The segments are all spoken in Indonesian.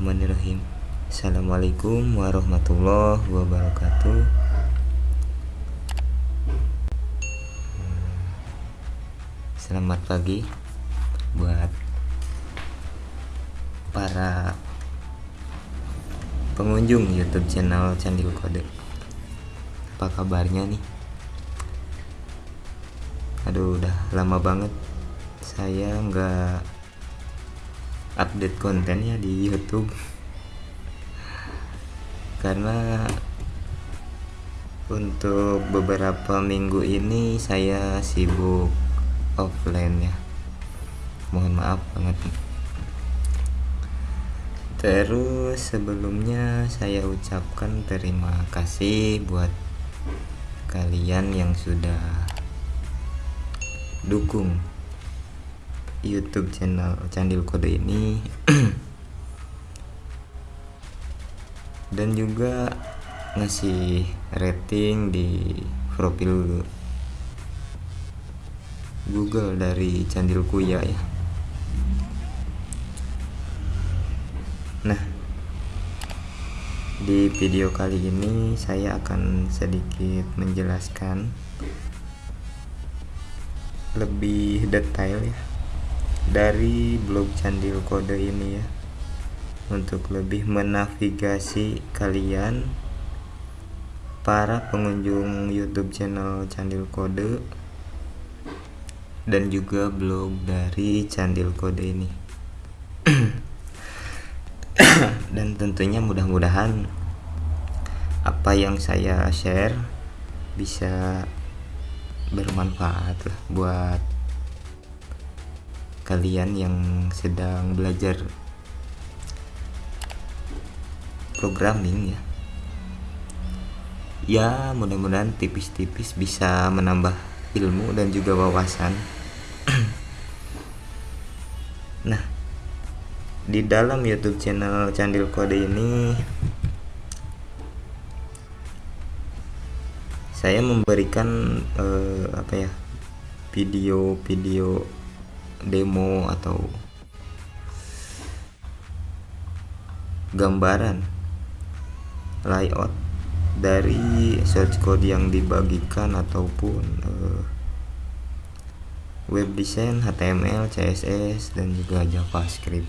Bismillahirrahmanirrahim. Assalamualaikum warahmatullahi wabarakatuh. Selamat pagi Buat Para Pengunjung youtube channel Candil Kode. Apa kabarnya nih? Aduh udah lama banget. Saya nggak update kontennya di YouTube. Karena untuk beberapa minggu ini saya sibuk offline ya. Mohon maaf banget. Terus sebelumnya saya ucapkan terima kasih buat kalian yang sudah dukung YouTube channel Candil Kode ini dan juga ngasih rating di profil Google dari Candil Kuya ya. Nah, di video kali ini saya akan sedikit menjelaskan lebih detail ya dari blog Candil Kode ini ya. Untuk lebih menavigasi kalian para pengunjung YouTube channel Candil Kode dan juga blog dari Candil Kode ini. Dan tentunya mudah-mudahan apa yang saya share bisa bermanfaat buat kalian yang sedang belajar programming ya. Ya mudah-mudahan tipis-tipis bisa menambah ilmu dan juga wawasan. Nah di dalam YouTube channel Candil Kode ini saya memberikan eh, apa ya video-video demo atau gambaran layout dari search code yang dibagikan ataupun uh, web design HTML, CSS dan juga JavaScript.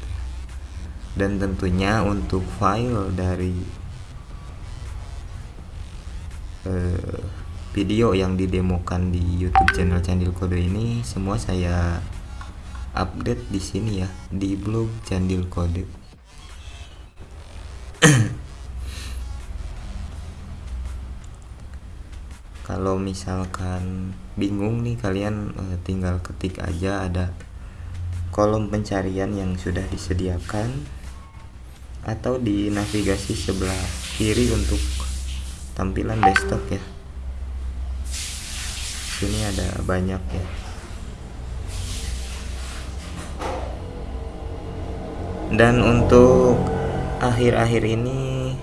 Dan tentunya untuk file dari uh, video yang didemokan di YouTube channel Candil Kode ini semua saya update di sini ya di blog Candil Kode. Kalau misalkan bingung nih kalian uh, tinggal ketik aja ada kolom pencarian yang sudah disediakan atau di navigasi sebelah kiri untuk tampilan desktop ya. Sini ada banyak ya. Dan untuk akhir-akhir ini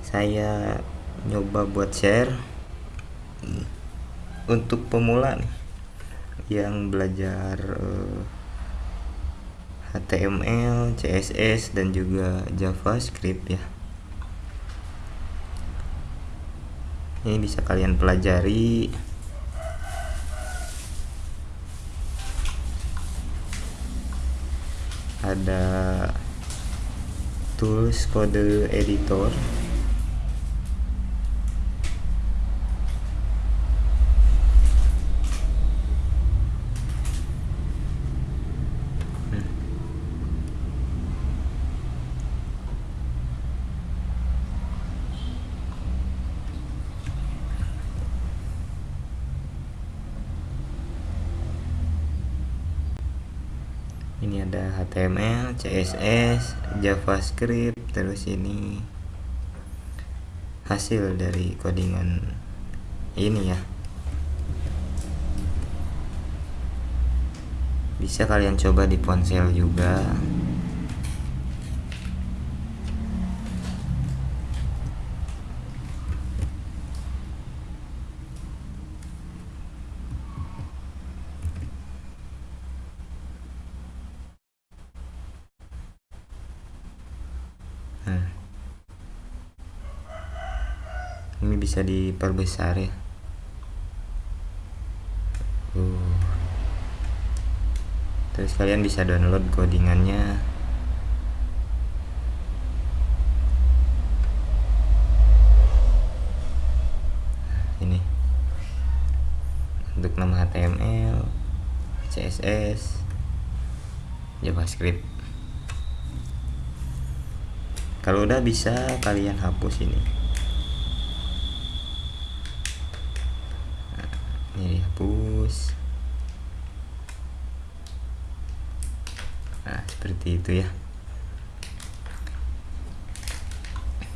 saya nyoba buat share untuk pemula nih yang belajar uh, eh, HTML, CSS dan juga JavaScript ya. Ini bisa kalian pelajari ada tools kode editor ini ada HTML, CSS, JavaScript, terus ini hasil dari codingan ini ya. Bisa kalian coba di ponsel juga. nah ini bisa diperbesar ya. Uh. terus kalian bisa download codingannya. Nah, ini. Untuk nama HTML CSS JavaScript kalau udah bisa kalian hapus ini. Nah, ini dihapus. Nah seperti itu ya.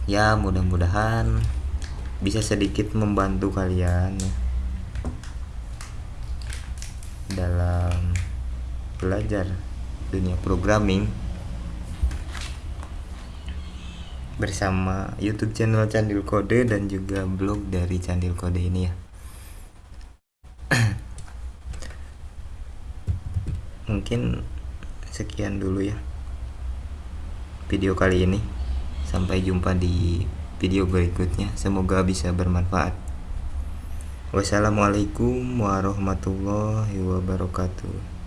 Ya mudah-mudahan bisa sedikit membantu kalian dalam belajar dunia programming bersama YouTube channel Candil Kode dan juga blog dari Candil Kode ini ya. Mungkin sekian dulu ya video kali ini. Sampai jumpa di video berikutnya. Semoga bisa bermanfaat. Wassalamualaikum warahmatullahi wabarakatuh.